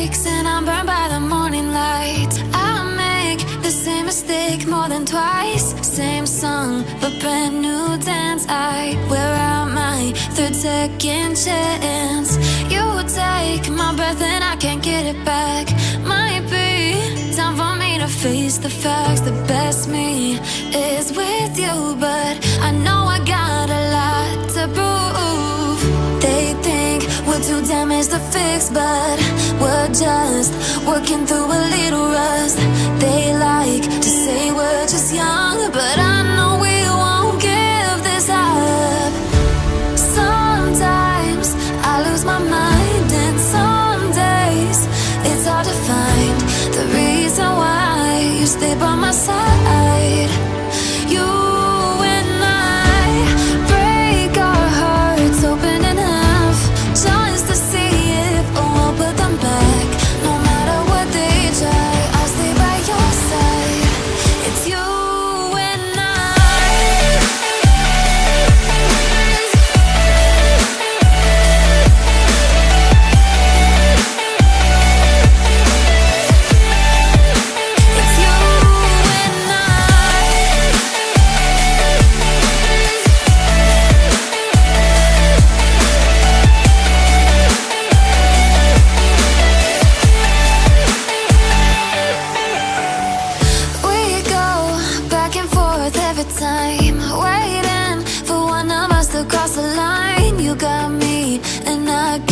breaks and I'm burned by the morning light. I make the same mistake more than twice. Same song, but brand new dance. I wear out my third second chance. You take my breath and I can't get it back. Might be time for me to face the facts. The best me is with we're too to fix, but we're just working through a little rust. They like to say we're just young, but I know we won't give this up. Sometimes I lose my mind, and some days it's hard to find the reason why you stay by my side. time Waiting for one of us to cross the line. You got me and I